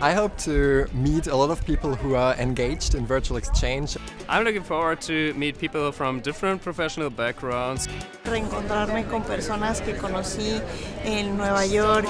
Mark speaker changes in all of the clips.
Speaker 1: I hope to meet a lot of people who are engaged in virtual exchange.
Speaker 2: I'm looking forward to meet people from different professional backgrounds.
Speaker 3: Reencontrarme con personas que conocí en Nueva York.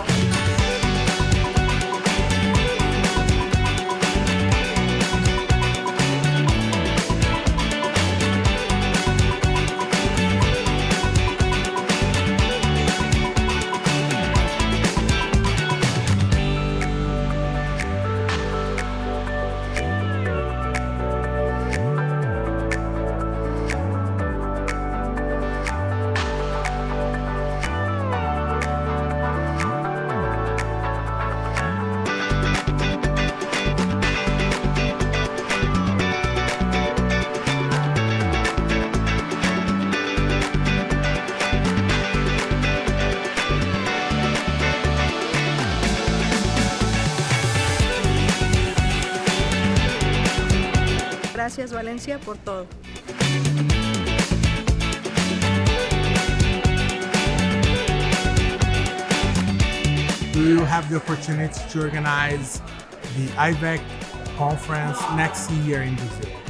Speaker 4: Gracias Valencia por todo.
Speaker 5: We will have the opportunity to organize the IVEC conference next year in Brazil.